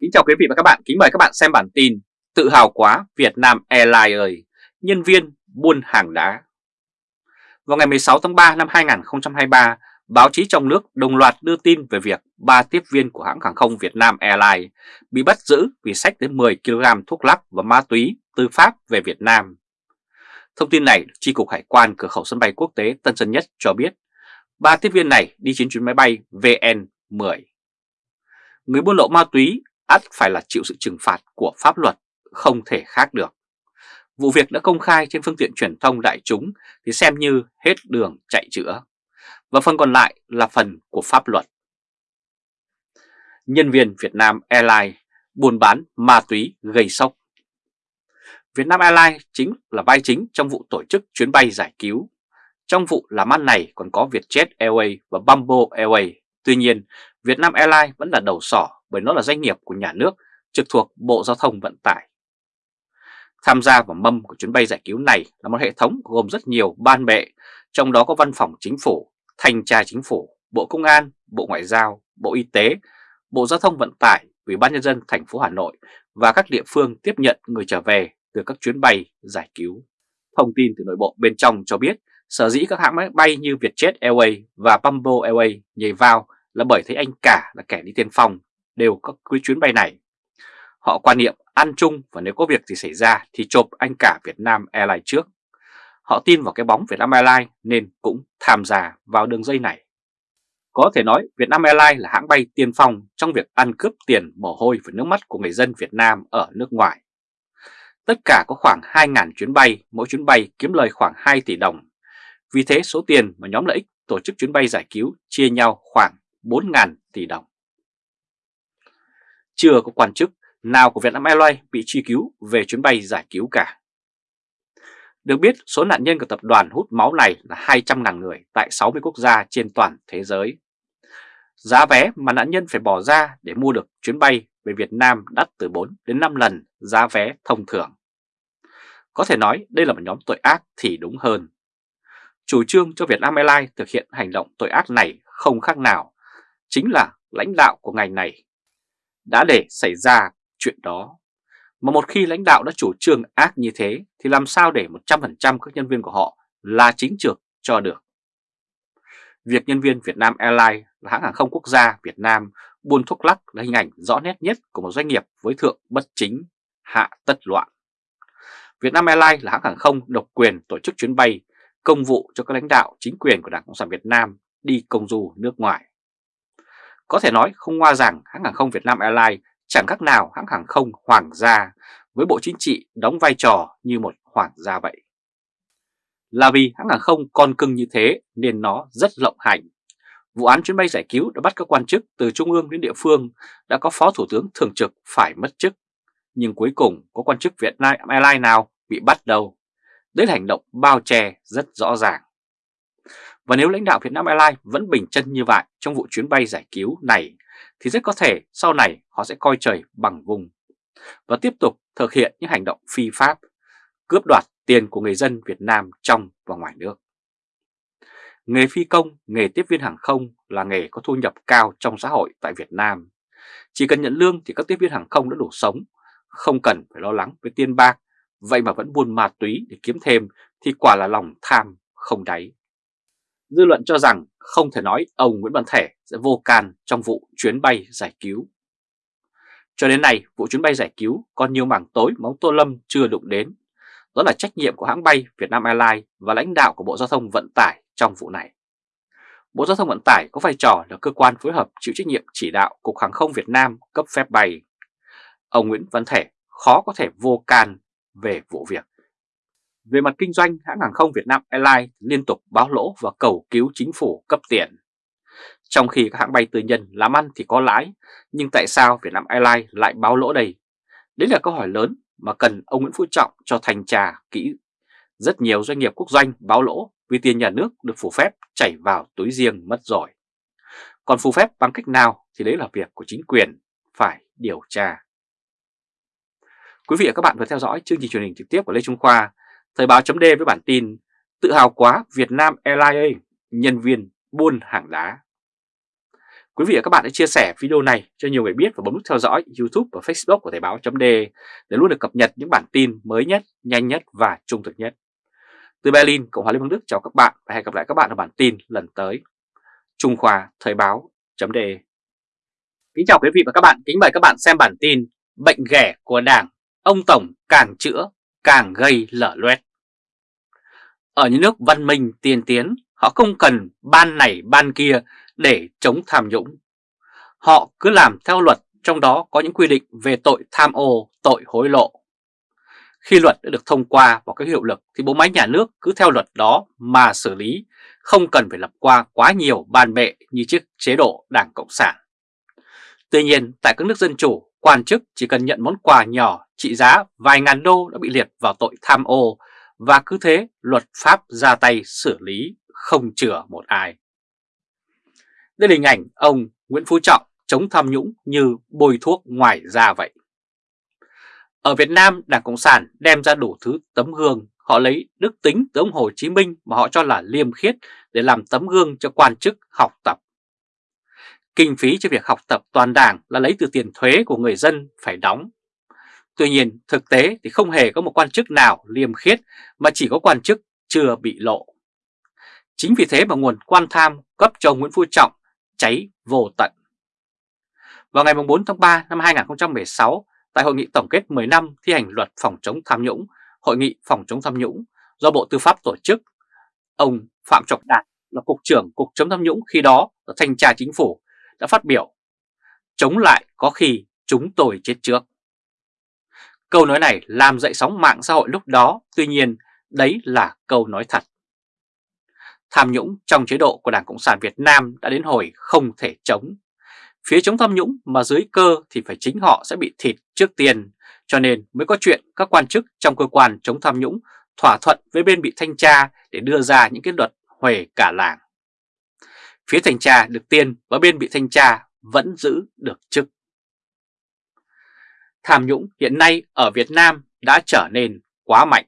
Kính chào quý vị và các bạn, kính mời các bạn xem bản tin Tự hào quá Việt Nam Airlines ơi, nhân viên buôn hàng đá Vào ngày 16 tháng 3 năm 2023, báo chí trong nước đồng loạt đưa tin về việc ba tiếp viên của hãng hàng không Việt Nam Airlines bị bắt giữ vì sách đến 10 kg thuốc lắc và ma túy từ Pháp về Việt Nam. Thông tin này, Chi cục Hải quan cửa khẩu sân bay quốc tế Tân Sơn Nhất cho biết ba tiếp viên này đi trên chuyến máy bay VN10. Người buôn lậu ma túy ắt phải là chịu sự trừng phạt của pháp luật, không thể khác được. Vụ việc đã công khai trên phương tiện truyền thông đại chúng thì xem như hết đường chạy chữa. Và phần còn lại là phần của pháp luật. Nhân viên Việt Nam Airlines buôn bán ma túy gây sốc. Việt Nam Airlines chính là vai chính trong vụ tổ chức chuyến bay giải cứu. Trong vụ làm ăn này còn có Vietjet Airways và Bamboo Airways. Tuy nhiên, Việt Nam Airlines vẫn là đầu sỏ bởi nó là doanh nghiệp của nhà nước trực thuộc Bộ Giao thông Vận tải. Tham gia vào mâm của chuyến bay giải cứu này là một hệ thống gồm rất nhiều ban bệ, trong đó có Văn phòng Chính phủ, Thanh tra Chính phủ, Bộ Công an, Bộ Ngoại giao, Bộ Y tế, Bộ Giao thông Vận tải, Ủy ban Nhân dân thành phố Hà Nội và các địa phương tiếp nhận người trở về từ các chuyến bay giải cứu. Thông tin từ nội bộ bên trong cho biết sở dĩ các hãng máy bay như Vietjet Airways và Bamboo Airways nhảy vào là bởi thấy anh cả là kẻ đi tiên phong đều có cái chuyến bay này. Họ quan niệm ăn chung và nếu có việc gì xảy ra thì chộp anh cả Việt Nam Airlines trước. Họ tin vào cái bóng Việt Nam Airlines nên cũng tham gia vào đường dây này. Có thể nói Việt Nam Airlines là hãng bay tiên phong trong việc ăn cướp tiền mồ hôi và nước mắt của người dân Việt Nam ở nước ngoài. Tất cả có khoảng 2.000 chuyến bay, mỗi chuyến bay kiếm lời khoảng 2 tỷ đồng. Vì thế số tiền mà nhóm lợi ích tổ chức chuyến bay giải cứu chia nhau khoảng 4.000 tỷ đồng chưa có quan chức nào của Vietnam Airlines bị truy cứu về chuyến bay giải cứu cả. Được biết, số nạn nhân của tập đoàn hút máu này là 200.000 người tại 60 quốc gia trên toàn thế giới. Giá vé mà nạn nhân phải bỏ ra để mua được chuyến bay về Việt Nam đắt từ 4 đến 5 lần giá vé thông thường. Có thể nói đây là một nhóm tội ác thì đúng hơn. Chủ trương cho Vietnam Airlines thực hiện hành động tội ác này không khác nào, chính là lãnh đạo của ngành này đã để xảy ra chuyện đó. Mà một khi lãnh đạo đã chủ trương ác như thế thì làm sao để 100% các nhân viên của họ là chính trực cho được. Việc nhân viên Việt Nam Airlines là hãng hàng không quốc gia Việt Nam buôn thuốc lắc là hình ảnh rõ nét nhất của một doanh nghiệp với thượng bất chính, hạ tất loạn. Việt Nam Airlines là hãng hàng không độc quyền tổ chức chuyến bay, công vụ cho các lãnh đạo chính quyền của Đảng Cộng sản Việt Nam đi công du nước ngoài. Có thể nói không ngoa rằng hãng hàng không Việt Nam Airlines chẳng khác nào hãng hàng không hoàng gia với Bộ Chính trị đóng vai trò như một hoàng gia vậy. Là vì hãng hàng không con cưng như thế nên nó rất lộng hành. Vụ án chuyến bay giải cứu đã bắt các quan chức từ trung ương đến địa phương, đã có phó thủ tướng thường trực phải mất chức. Nhưng cuối cùng có quan chức Việt Nam Airlines nào bị bắt đâu. Đấy là hành động bao che rất rõ ràng. Và nếu lãnh đạo Việt Nam Airlines vẫn bình chân như vậy trong vụ chuyến bay giải cứu này thì rất có thể sau này họ sẽ coi trời bằng vùng và tiếp tục thực hiện những hành động phi pháp, cướp đoạt tiền của người dân Việt Nam trong và ngoài nước. Nghề phi công, nghề tiếp viên hàng không là nghề có thu nhập cao trong xã hội tại Việt Nam. Chỉ cần nhận lương thì các tiếp viên hàng không đã đủ sống, không cần phải lo lắng với tiền bạc, vậy mà vẫn buôn ma túy để kiếm thêm thì quả là lòng tham không đáy. Dư luận cho rằng không thể nói ông Nguyễn Văn Thể sẽ vô can trong vụ chuyến bay giải cứu. Cho đến nay, vụ chuyến bay giải cứu còn nhiều mảng tối mà ông Tô Lâm chưa đụng đến. Đó là trách nhiệm của hãng bay Vietnam Airlines và lãnh đạo của Bộ Giao thông Vận tải trong vụ này. Bộ Giao thông Vận tải có vai trò là cơ quan phối hợp chịu trách nhiệm chỉ đạo Cục Hàng không Việt Nam cấp phép bay. Ông Nguyễn Văn Thể khó có thể vô can về vụ việc về mặt kinh doanh, hãng hàng không Việt Nam Airlines liên tục báo lỗ và cầu cứu chính phủ cấp tiền. Trong khi các hãng bay tư nhân làm ăn thì có lãi, nhưng tại sao Việt Nam Airlines lại báo lỗ đây? Đấy là câu hỏi lớn mà cần ông Nguyễn Phú Trọng cho thành trà kỹ. Rất nhiều doanh nghiệp quốc doanh báo lỗ vì tiền nhà nước được phủ phép chảy vào túi riêng mất rồi. Còn phủ phép bằng cách nào thì đấy là việc của chính quyền phải điều tra. Quý vị và các bạn vừa theo dõi chương trình truyền hình trực tiếp của Lê Trung Khoa Thời báo chấm với bản tin Tự hào quá Việt Nam Airlines nhân viên buôn hàng đá. Quý vị và các bạn hãy chia sẻ video này cho nhiều người biết và bấm nút theo dõi YouTube và Facebook của Thời báo .de để luôn được cập nhật những bản tin mới nhất, nhanh nhất và trung thực nhất. Từ Berlin, Cộng hòa Liên bang Đức chào các bạn và hẹn gặp lại các bạn ở bản tin lần tới. Trung Khoa Thời báo .de Kính chào quý vị và các bạn, kính mời các bạn xem bản tin Bệnh ghẻ của Đảng, ông Tổng càng chữa càng gây lở loét. Ở những nước văn minh tiên tiến, họ không cần ban này ban kia để chống tham nhũng. Họ cứ làm theo luật, trong đó có những quy định về tội tham ô, tội hối lộ. Khi luật đã được thông qua và có hiệu lực thì bộ máy nhà nước cứ theo luật đó mà xử lý, không cần phải lập qua quá nhiều ban bệ như chiếc chế độ Đảng Cộng sản. Tuy nhiên, tại các nước dân chủ, quan chức chỉ cần nhận món quà nhỏ trị giá vài ngàn đô đã bị liệt vào tội tham ô và cứ thế luật pháp ra tay xử lý không chừa một ai. Đây là hình ảnh ông Nguyễn Phú Trọng chống tham nhũng như bôi thuốc ngoài da vậy. Ở Việt Nam, Đảng Cộng sản đem ra đủ thứ tấm gương, họ lấy đức tính từ ông Hồ Chí Minh mà họ cho là liêm khiết để làm tấm gương cho quan chức học tập. Kinh phí cho việc học tập toàn đảng là lấy từ tiền thuế của người dân phải đóng. Tuy nhiên, thực tế thì không hề có một quan chức nào liêm khiết mà chỉ có quan chức chưa bị lộ. Chính vì thế mà nguồn quan tham cấp cho Nguyễn Phú Trọng cháy vô tận. Vào ngày 4 tháng 3 năm 2016, tại Hội nghị tổng kết 10 năm thi hành luật phòng chống tham nhũng, Hội nghị phòng chống tham nhũng do Bộ Tư pháp tổ chức, ông Phạm Trọng Đạt là Cục trưởng Cục chống tham nhũng khi đó ở Thanh tra Chính phủ đã phát biểu Chống lại có khi chúng tôi chết trước. Câu nói này làm dậy sóng mạng xã hội lúc đó, tuy nhiên đấy là câu nói thật. Tham nhũng trong chế độ của Đảng Cộng sản Việt Nam đã đến hồi không thể chống. Phía chống tham nhũng mà dưới cơ thì phải chính họ sẽ bị thịt trước tiên, cho nên mới có chuyện các quan chức trong cơ quan chống tham nhũng thỏa thuận với bên bị thanh tra để đưa ra những cái luật huề cả làng. Phía thanh tra được tiền và bên bị thanh tra vẫn giữ được chức. Tham nhũng hiện nay ở Việt Nam đã trở nên quá mạnh.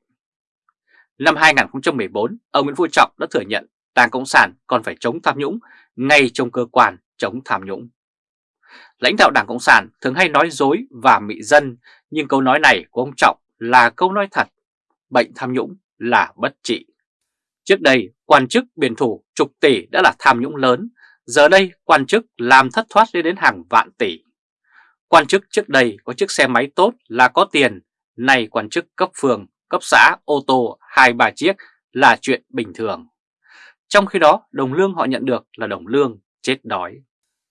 Năm 2014, ông Nguyễn Phú Trọng đã thừa nhận Đảng Cộng sản còn phải chống tham nhũng ngay trong cơ quan chống tham nhũng. Lãnh đạo Đảng Cộng sản thường hay nói dối và mị dân, nhưng câu nói này của ông Trọng là câu nói thật. Bệnh tham nhũng là bất trị. Trước đây, quan chức biển thủ chục tỷ đã là tham nhũng lớn, giờ đây quan chức làm thất thoát lên đến hàng vạn tỷ. Quan chức trước đây có chiếc xe máy tốt là có tiền, nay quan chức cấp phường, cấp xã, ô tô hai ba chiếc là chuyện bình thường. Trong khi đó, đồng lương họ nhận được là đồng lương chết đói.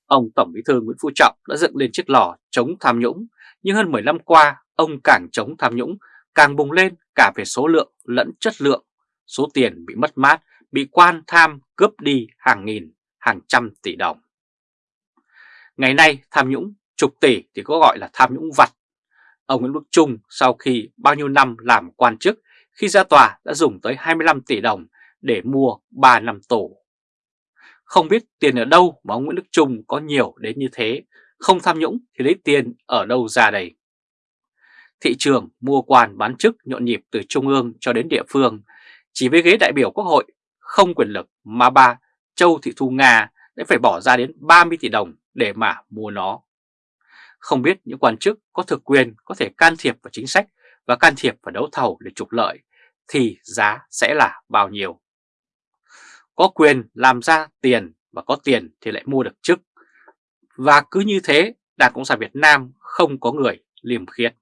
Ông Tổng Bí thư Nguyễn Phú Trọng đã dựng lên chiếc lò chống tham nhũng, nhưng hơn 10 năm qua, ông càng chống tham nhũng, càng bùng lên cả về số lượng lẫn chất lượng. Số tiền bị mất mát, bị quan tham cướp đi hàng nghìn, hàng trăm tỷ đồng. Ngày nay tham nhũng chục tỷ thì có gọi là tham nhũng vặt. Ông Nguyễn Đức Trung sau khi bao nhiêu năm làm quan chức, khi ra tòa đã dùng tới 25 tỷ đồng để mua 3 năm tù. Không biết tiền ở đâu mà ông Nguyễn Đức Trung có nhiều đến như thế, không tham nhũng thì lấy tiền ở đâu ra đây. Thị trường mua quan bán chức nhộn nhịp từ trung ương cho đến địa phương, chỉ với ghế đại biểu quốc hội không quyền lực mà bà Châu Thị Thu Nga đã phải bỏ ra đến 30 tỷ đồng để mà mua nó. Không biết những quan chức có thực quyền có thể can thiệp vào chính sách và can thiệp vào đấu thầu để trục lợi thì giá sẽ là bao nhiêu. Có quyền làm ra tiền và có tiền thì lại mua được chức. Và cứ như thế Đảng Cộng sản Việt Nam không có người liềm khiết.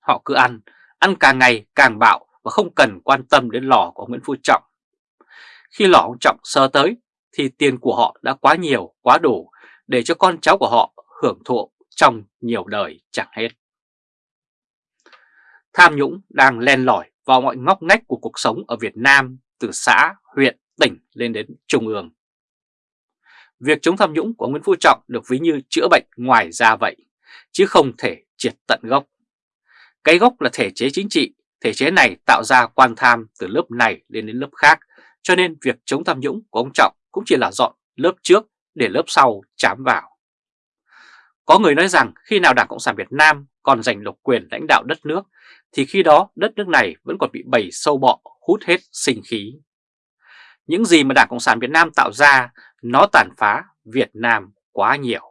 Họ cứ ăn, ăn càng ngày càng bạo và không cần quan tâm đến lò của Nguyễn Phú Trọng. Khi lò ông Trọng sơ tới thì tiền của họ đã quá nhiều, quá đủ để cho con cháu của họ hưởng thụ trong nhiều đời chẳng hết. Tham nhũng đang len lỏi vào mọi ngóc ngách của cuộc sống ở Việt Nam từ xã, huyện, tỉnh lên đến trung ương. Việc chống tham nhũng của Nguyễn Phú Trọng được ví như chữa bệnh ngoài da vậy, chứ không thể triệt tận gốc. Cái gốc là thể chế chính trị, thể chế này tạo ra quan tham từ lớp này lên đến lớp khác, cho nên việc chống tham nhũng của ông Trọng cũng chỉ là dọn lớp trước để lớp sau chám vào. Có người nói rằng khi nào Đảng Cộng sản Việt Nam còn giành độc quyền lãnh đạo đất nước thì khi đó đất nước này vẫn còn bị bầy sâu bọ hút hết sinh khí. Những gì mà Đảng Cộng sản Việt Nam tạo ra nó tàn phá Việt Nam quá nhiều.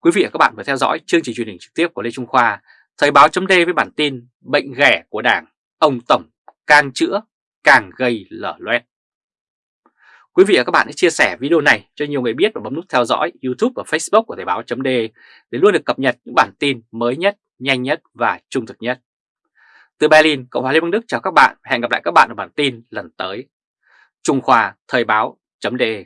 Quý vị và các bạn vừa theo dõi chương trình truyền hình trực tiếp của Lê Trung Khoa, Thời báo chấm với bản tin Bệnh ghẻ của Đảng, ông Tổng càng chữa càng gây lở loét. Quý vị và các bạn hãy chia sẻ video này cho nhiều người biết và bấm nút theo dõi YouTube và Facebook của Thời báo .de để luôn được cập nhật những bản tin mới nhất, nhanh nhất và trung thực nhất. Từ Berlin, Cộng hòa Liên bang Đức chào các bạn. Hẹn gặp lại các bạn ở bản tin lần tới. Trung Khoa Thời báo .de.